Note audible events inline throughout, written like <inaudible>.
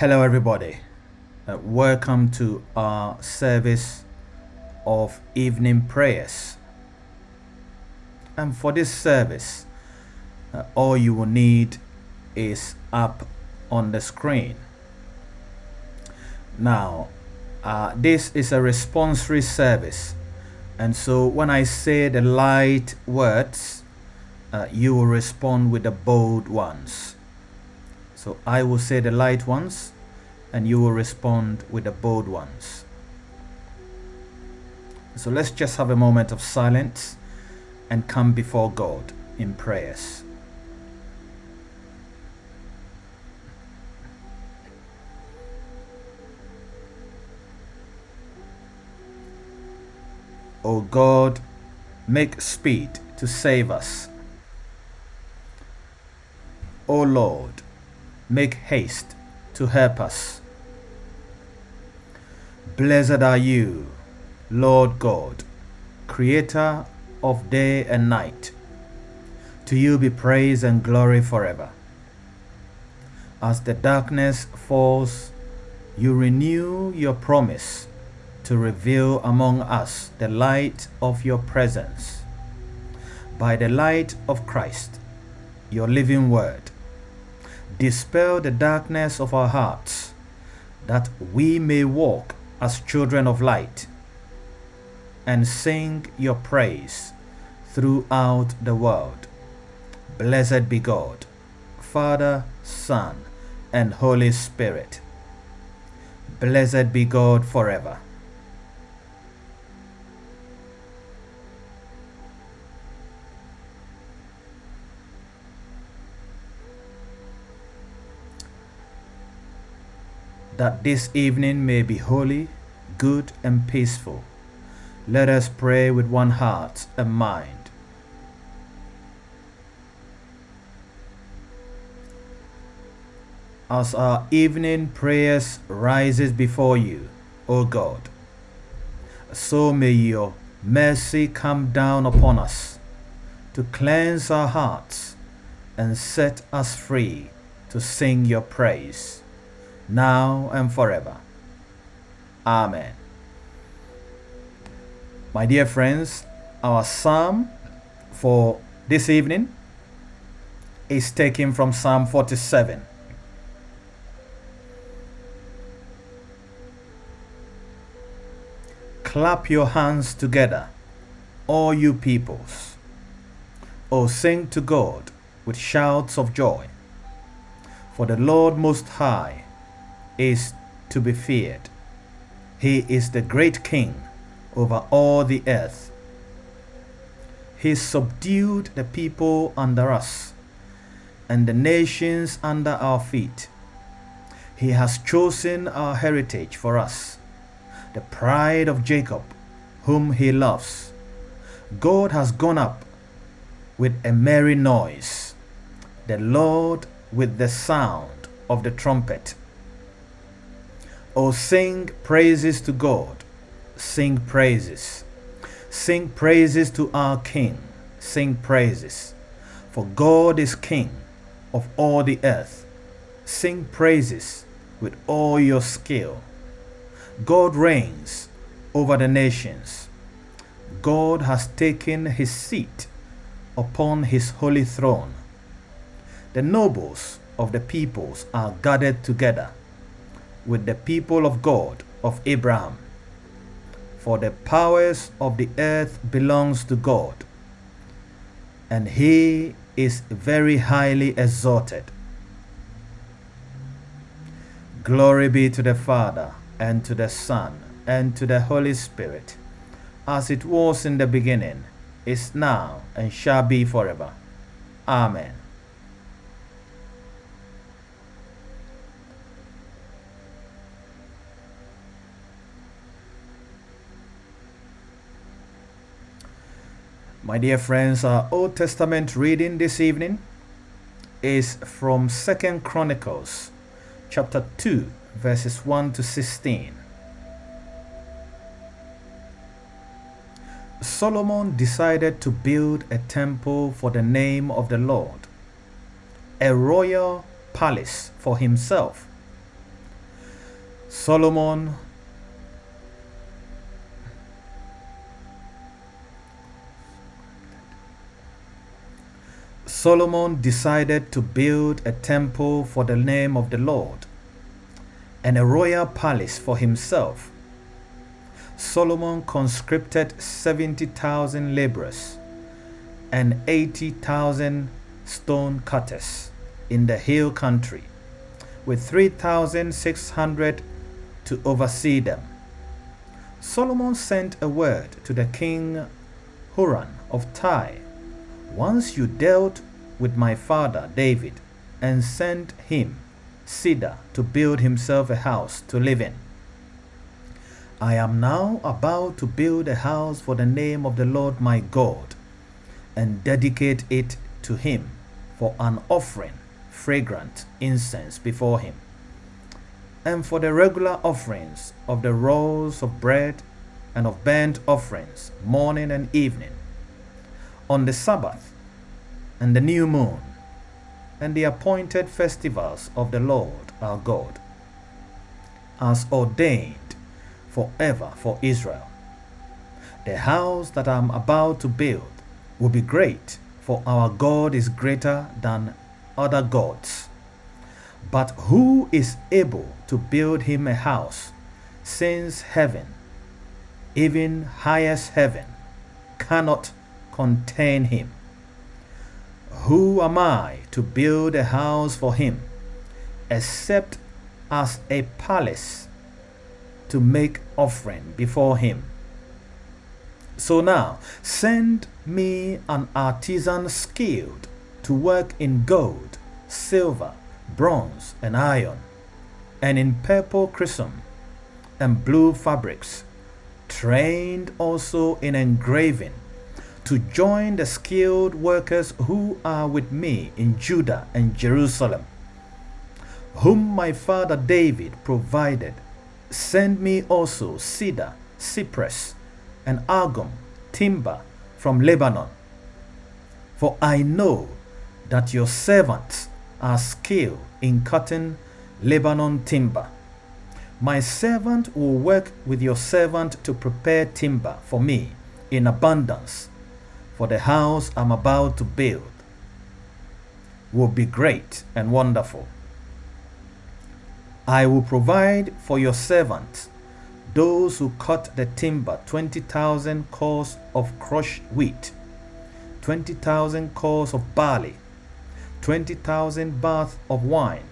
Hello, everybody. Uh, welcome to our service of evening prayers. And for this service, uh, all you will need is up on the screen. Now, uh, this is a responsory service, and so when I say the light words, uh, you will respond with the bold ones. So I will say the light ones, and you will respond with the bold ones. So let's just have a moment of silence and come before God in prayers. O God, make speed to save us. O Lord, make haste to help us. Blessed are you, Lord God, creator of day and night. To you be praise and glory forever. As the darkness falls, you renew your promise to reveal among us the light of your presence. By the light of Christ, your living word, dispel the darkness of our hearts, that we may walk as children of light and sing your praise throughout the world. Blessed be God, Father, Son, and Holy Spirit. Blessed be God forever. That this evening may be holy, good, and peaceful. Let us pray with one heart and mind. As our evening prayers rises before you, O God, so may your mercy come down upon us to cleanse our hearts and set us free to sing your praise now and forever. Amen. My dear friends, our psalm for this evening is taken from Psalm 47. Clap your hands together, all you peoples. O sing to God with shouts of joy. For the Lord Most High is to be feared. He is the great King over all the earth. He subdued the people under us and the nations under our feet. He has chosen our heritage for us, the pride of Jacob, whom he loves. God has gone up with a merry noise, the Lord with the sound of the trumpet. Oh, sing praises to God. Sing praises. Sing praises to our King. Sing praises. For God is King of all the earth. Sing praises with all your skill. God reigns over the nations. God has taken his seat upon his holy throne. The nobles of the peoples are gathered together with the people of God of Abraham. For the powers of the earth belongs to God, and he is very highly exalted. Glory be to the Father, and to the Son, and to the Holy Spirit, as it was in the beginning, is now, and shall be forever. Amen. My dear friends, our Old Testament reading this evening is from Second Chronicles chapter 2 verses 1 to 16. Solomon decided to build a temple for the name of the Lord, a royal palace for himself, Solomon Solomon decided to build a temple for the name of the Lord and a royal palace for himself. Solomon conscripted 70,000 laborers and 80,000 stone cutters in the hill country, with 3,600 to oversee them. Solomon sent a word to the king Huram of Tyre Once you dealt with my father David and sent him cedar to build himself a house to live in. I am now about to build a house for the name of the Lord my God and dedicate it to him for an offering, fragrant incense before him, and for the regular offerings of the rolls of bread and of burnt offerings morning and evening, on the Sabbath and the new moon and the appointed festivals of the Lord our God, as ordained forever for Israel. The house that I am about to build will be great, for our God is greater than other gods. But who is able to build him a house, since heaven, even highest heaven, cannot contain him? Who am I to build a house for him, except as a palace to make offering before him? So now, send me an artisan skilled to work in gold, silver, bronze, and iron, and in purple crimson and blue fabrics, trained also in engraving to join the skilled workers who are with me in Judah and Jerusalem, whom my father David provided. Send me also cedar, cypress, and algum, timber from Lebanon. For I know that your servants are skilled in cutting Lebanon timber. My servant will work with your servant to prepare timber for me in abundance for the house I'm about to build will be great and wonderful. I will provide for your servants, those who cut the timber, 20,000 cors of crushed wheat, 20,000 cors of barley, 20,000 baths of wine,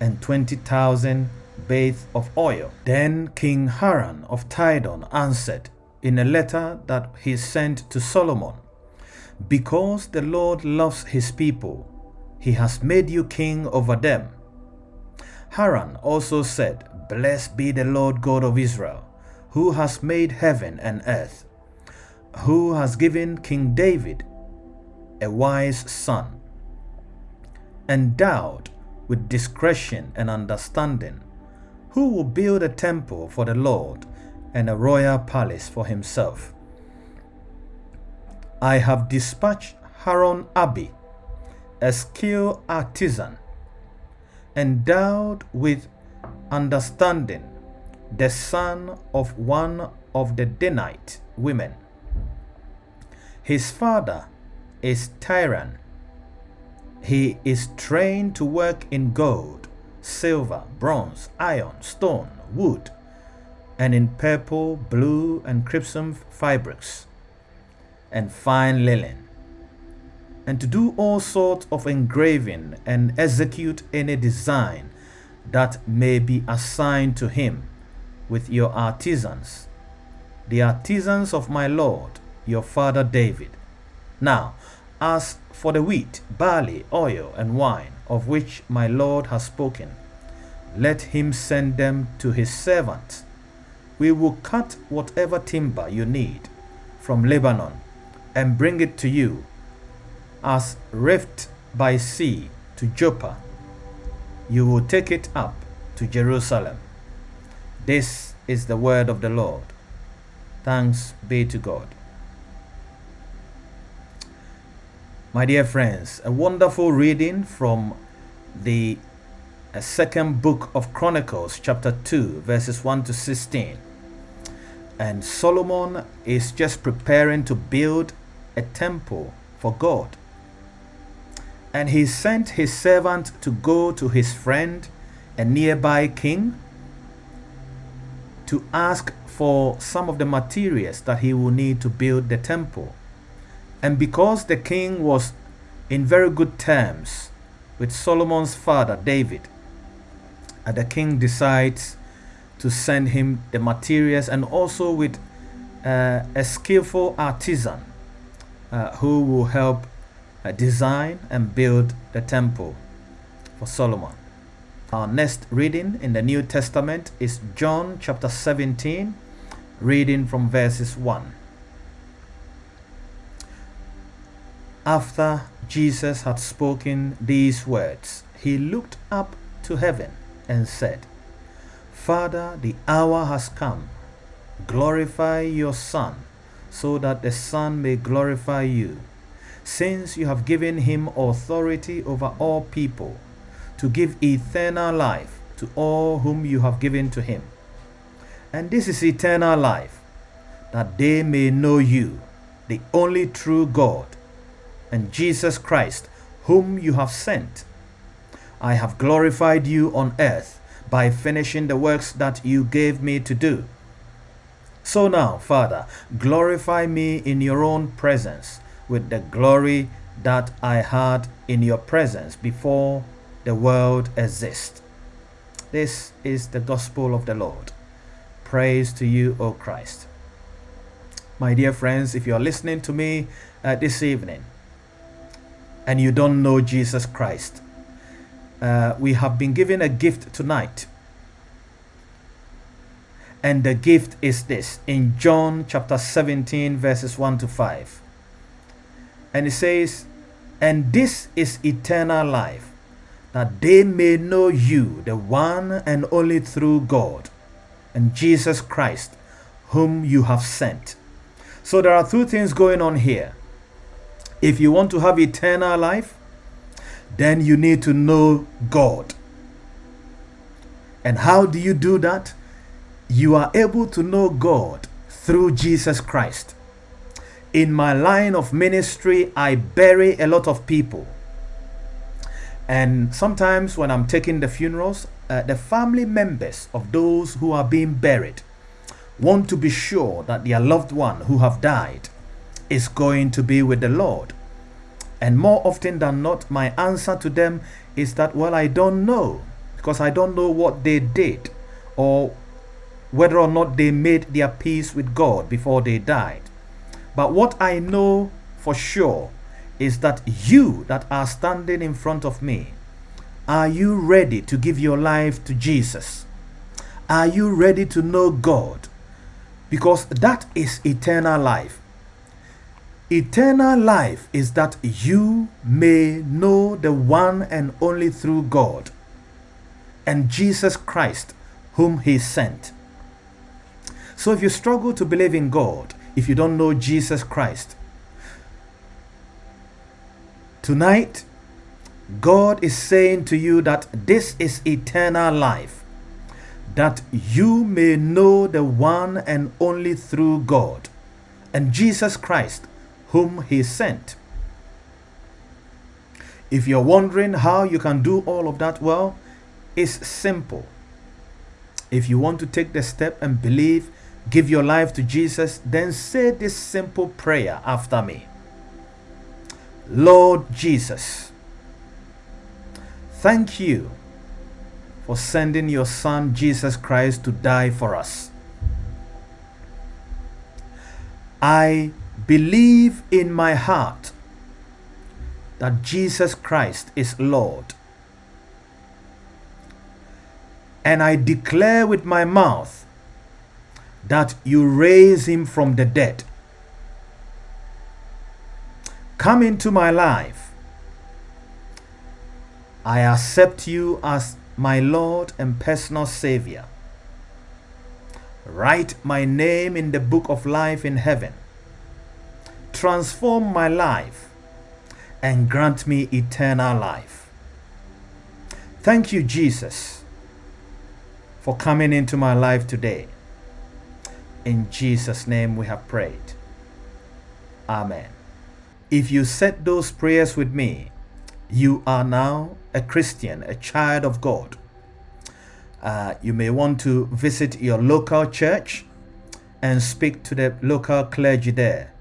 and 20,000 baths of oil. Then King Huram of Tidon answered in a letter that he sent to Solomon because the Lord loves his people, he has made you king over them. Huram also said, Blessed be the Lord God of Israel, who has made heaven and earth, who has given King David a wise son, endowed with discretion and understanding, who will build a temple for the Lord and a royal palace for himself. I have dispatched Huram Abi, a skilled artisan, endowed with understanding, the son of one of the Danite women. His father is Tiran. He is trained to work in gold, silver, bronze, iron, stone, wood, and in purple, blue, and crimson fabrics and fine linen, and to do all sorts of engraving and execute any design that may be assigned to him with your artisans, the artisans of my Lord, your father David. Now, as for the wheat, barley, oil, and wine, of which my Lord has spoken, let him send them to his servants. We will cut whatever timber you need from Lebanon and bring it to you as rift by sea to Joppa. You will take it up to Jerusalem. This is the word of the Lord. Thanks be to God. My dear friends, a wonderful reading from the second book of Chronicles, chapter 2, verses 1 to 16. And Solomon is just preparing to build a temple for God. And he sent his servant to go to his friend, a nearby king, to ask for some of the materials that he will need to build the temple. And because the king was in very good terms with Solomon's father, David, and the king decides to send him the materials and also with uh, a skillful artisan uh, who will help uh, design and build the temple for Solomon. Our next reading in the New Testament is John chapter 17, reading from verses 1. After Jesus had spoken these words, he looked up to heaven and said, Father, the hour has come. Glorify your Son, so that the Son may glorify you, since you have given him authority over all people, to give eternal life to all whom you have given to him. And this is eternal life, that they may know you, the only true God, and Jesus Christ, whom you have sent. I have glorified you on earth by finishing the works that you gave me to do. So now, Father, glorify me in your own presence with the glory that I had in your presence before the world exists. This is the gospel of the Lord. Praise to you, O Christ. My dear friends, if you're listening to me uh, this evening and you don't know Jesus Christ, uh, we have been given a gift tonight. And the gift is this in John chapter 17, verses 1 to 5. And it says, And this is eternal life, that they may know you, the one and only true God, and Jesus Christ, whom you have sent. So there are two things going on here. If you want to have eternal life, then you need to know God. And how do you do that? You are able to know God through Jesus Christ. In my line of ministry, I bury a lot of people. And sometimes when I'm taking the funerals, uh, the family members of those who are being buried want to be sure that their loved one who have died is going to be with the Lord. And more often than not, my answer to them is that, well, I don't know because I don't know what they did or whether or not they made their peace with God before they died. But what I know for sure is that you that are standing in front of me, are you ready to give your life to Jesus? Are you ready to know God? Because that is eternal life. Eternal life is that you may know the one and only through God and Jesus Christ, whom He sent. So if you struggle to believe in God, if you don't know Jesus Christ, tonight God is saying to you that this is eternal life, that you may know the one and only through God and Jesus Christ, whom he sent. If you're wondering how you can do all of that, well, it's simple. If you want to take the step and believe, give your life to Jesus, then say this simple prayer after me. Lord Jesus, thank you for sending your Son Jesus Christ to die for us. I believe in my heart that Jesus Christ is Lord. And I declare with my mouth that you raise him from the dead. Come into my life. I accept you as my Lord and personal Savior. Write my name in the book of life in heaven. Transform my life and grant me eternal life. Thank you, Jesus, for coming into my life today. In Jesus' name we have prayed. Amen. If you said those prayers with me, you are now a Christian, a child of God. Uh, you may want to visit your local church and speak to the local clergy there,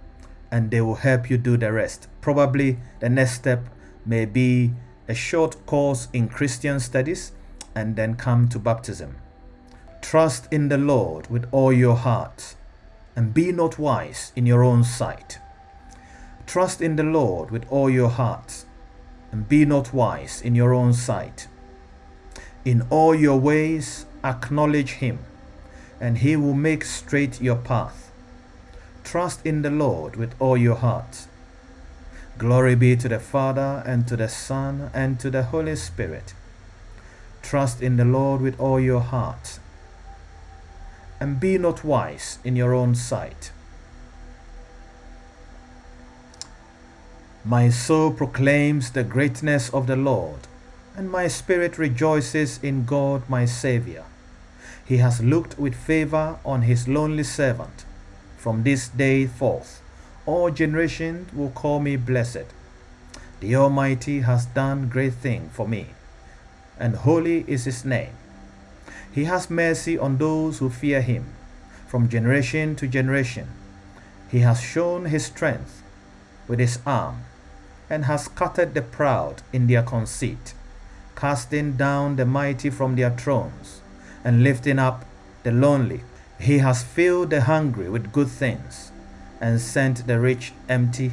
and they will help you do the rest. Probably the next step may be a short course in Christian studies and then come to baptism. Trust in the Lord with all your heart and be not wise in your own sight. Trust in the Lord with all your heart and be not wise in your own sight. In all your ways acknowledge him and he will make straight your path. Trust in the Lord with all your heart. Glory be to the Father and to the Son and to the Holy Spirit. Trust in the Lord with all your heart and be not wise in your own sight. My soul proclaims the greatness of the Lord, and my spirit rejoices in God my Saviour. He has looked with favor on his lonely servant. From this day forth, all generations will call me blessed. The Almighty has done great thing for me, and holy is his name. He has mercy on those who fear him from generation to generation. He has shown his strength with his arm and has scattered the proud in their conceit, casting down the mighty from their thrones and lifting up the lonely. He has filled the hungry with good things and sent the rich empty.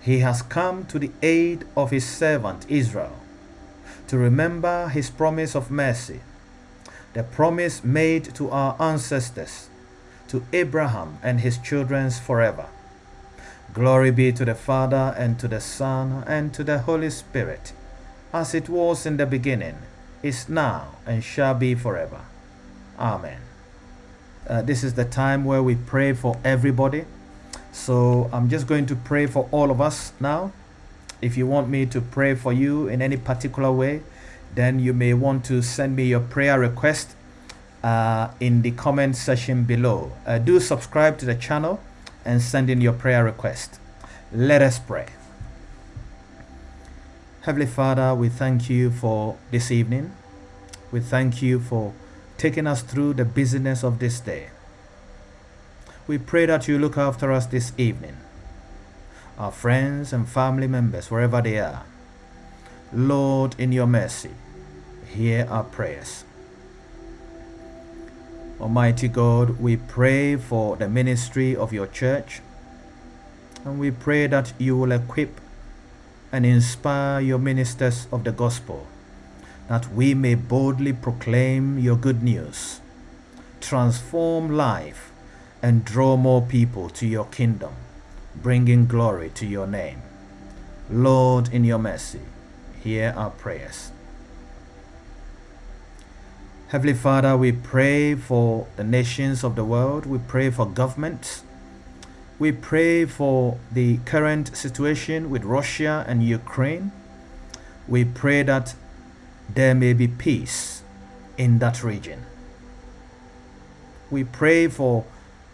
He has come to the aid of his servant Israel to remember his promise of mercy the promise made to our ancestors, to Abraham and his children forever. Glory be to the Father, and to the Son, and to the Holy Spirit, as it was in the beginning, is now, and shall be forever. Amen. Uh, this is the time where we pray for everybody. So I'm just going to pray for all of us now. If you want me to pray for you in any particular way, then you may want to send me your prayer request uh, in the comment section below. Uh, do subscribe to the channel and send in your prayer request. Let us pray. Heavenly Father, we thank you for this evening. We thank you for taking us through the busyness of this day. We pray that you look after us this evening, our friends and family members, wherever they are. Lord, in your mercy, hear our prayers. Almighty God, we pray for the ministry of your church, and we pray that you will equip and inspire your ministers of the gospel, that we may boldly proclaim your good news, transform life, and draw more people to your kingdom, bringing glory to your name. Lord, in your mercy, hear our prayers. Heavenly Father, we pray for the nations of the world. We pray for governments. We pray for the current situation with Russia and Ukraine. We pray that there may be peace in that region. We pray for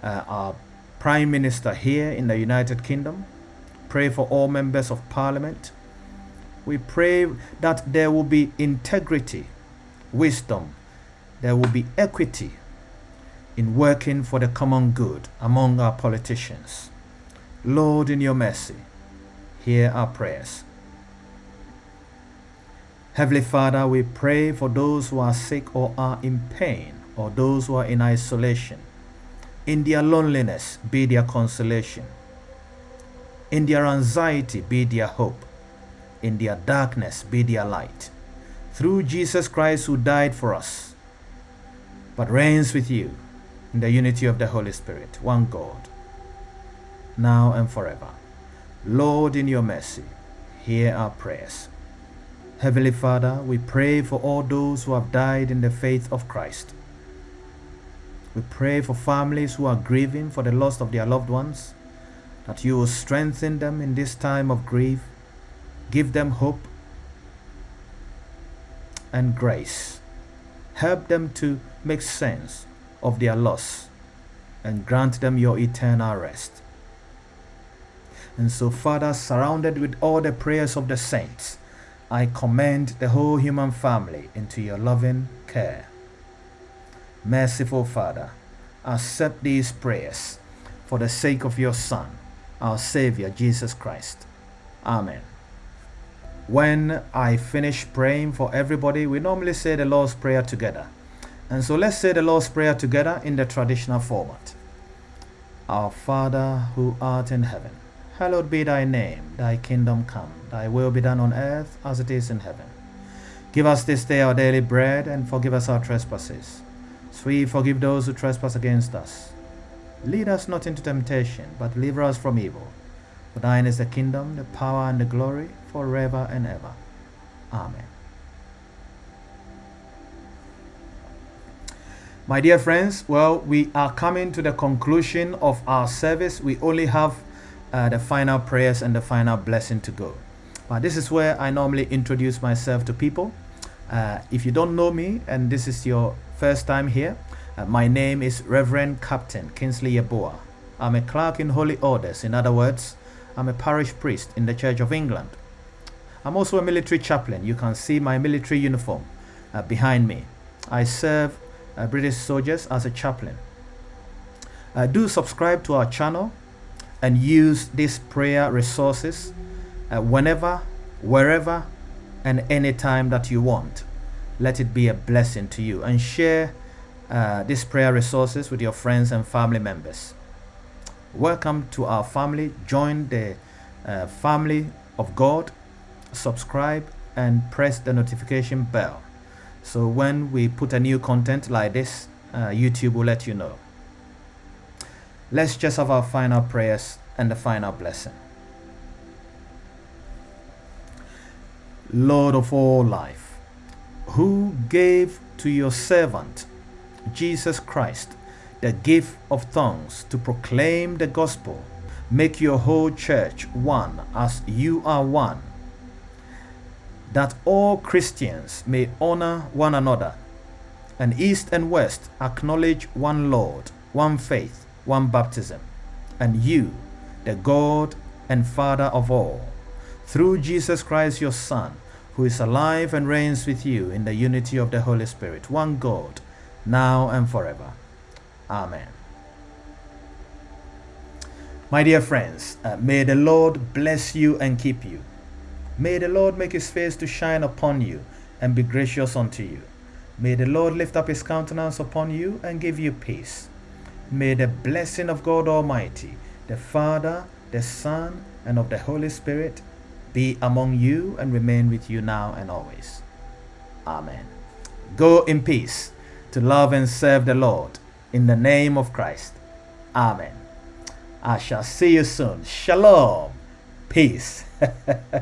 uh, our Prime Minister here in the United Kingdom. Pray for all members of Parliament. We pray that there will be integrity, wisdom, there will be equity in working for the common good among our politicians. Lord, in your mercy, hear our prayers. Heavenly Father, we pray for those who are sick or are in pain, or those who are in isolation. In their loneliness, be their consolation. In their anxiety, be their hope in their darkness be their light. Through Jesus Christ who died for us, but reigns with you in the unity of the Holy Spirit, one God, now and forever. Lord, in your mercy, hear our prayers. Heavenly Father, we pray for all those who have died in the faith of Christ. We pray for families who are grieving for the loss of their loved ones, that you will strengthen them in this time of grief Give them hope. and grace. Help them to make sense of their loss and grant them your eternal rest. And so, Father, surrounded with all the prayers of the saints, I commend the whole human family into your loving care. Merciful Father, accept these prayers for the sake of your Son, our Savior, Jesus Christ. Amen. When I finish praying for everybody, we normally say the Lord's Prayer together. And so let's say the Lord's Prayer together in the traditional format. Our Father who art in heaven, hallowed be thy name, thy kingdom come, thy will be done on earth as it is in heaven. Give us this day our daily bread and forgive us our trespasses. So we forgive those who trespass against us. Lead us not into temptation, but deliver us from evil. For thine is the kingdom, the power, and the glory forever and ever. Amen. My dear friends, well, we are coming to the conclusion of our service. We only have uh, the final prayers and the final blessing to go. But this is where I normally introduce myself to people. Uh, if you don't know me and this is your first time here, uh, my name is Reverend Captain Kingsley Yeboah. I'm a clerk in Holy Orders. In other words, I'm a parish priest in the Church of England. I'm also a military chaplain. You can see my military uniform uh, behind me. I serve uh, British soldiers as a chaplain. Uh, do subscribe to our channel and use these prayer resources uh, whenever, wherever, and anytime that you want. Let it be a blessing to you and share uh, these prayer resources with your friends and family members. Welcome to our family. Join the uh, family of God. Subscribe and press the notification bell. So when we put a new content like this uh, YouTube will let you know. Let's just have our final prayers and the final blessing. Lord of all life who gave to your servant Jesus Christ the gift of tongues to proclaim the gospel make your whole church one as you are one that all Christians may honor one another, and East and West acknowledge one Lord, one faith, one baptism, and you, the God and Father of all, through Jesus Christ your Son, who is alive and reigns with you in the unity of the Holy Spirit, one God, now and forever. Amen. My dear friends, uh, may the Lord bless you and keep you. May the Lord make his face to shine upon you and be gracious unto you. May the Lord lift up his countenance upon you and give you peace. May the blessing of God Almighty, the Father, the Son, and of the Holy Spirit be among you and remain with you now and always. Amen. Go in peace to love and serve the Lord in the name of Christ. Amen. I shall see you soon. Shalom. Peace. <laughs>